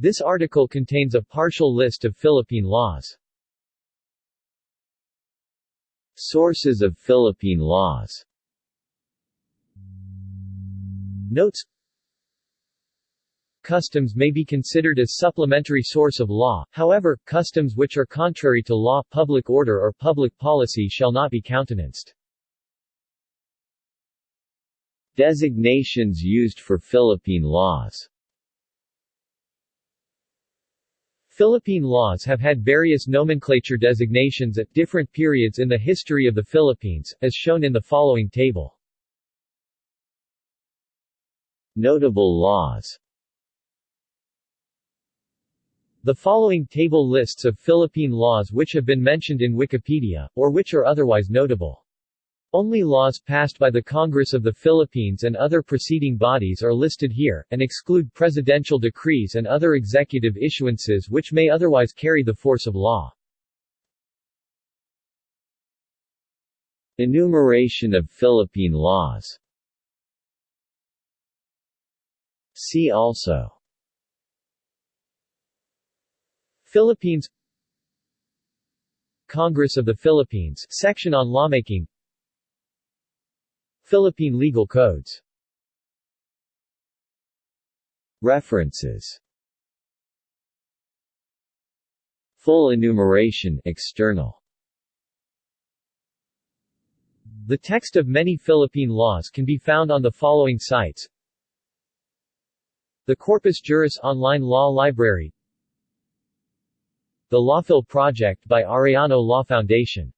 This article contains a partial list of Philippine laws. Sources of Philippine laws Notes Customs may be considered a supplementary source of law, however, customs which are contrary to law, public order or public policy shall not be countenanced. Designations used for Philippine laws Philippine laws have had various nomenclature designations at different periods in the history of the Philippines, as shown in the following table. Notable laws The following table lists of Philippine laws which have been mentioned in Wikipedia, or which are otherwise notable. Only laws passed by the Congress of the Philippines and other preceding bodies are listed here, and exclude presidential decrees and other executive issuances which may otherwise carry the force of law. Enumeration of Philippine laws. See also. Philippines. Congress of the Philippines section on lawmaking Philippine legal codes. References. Full enumeration external. The text of many Philippine laws can be found on the following sites. The Corpus Juris Online Law Library. The Lawphil Project by Arellano Law Foundation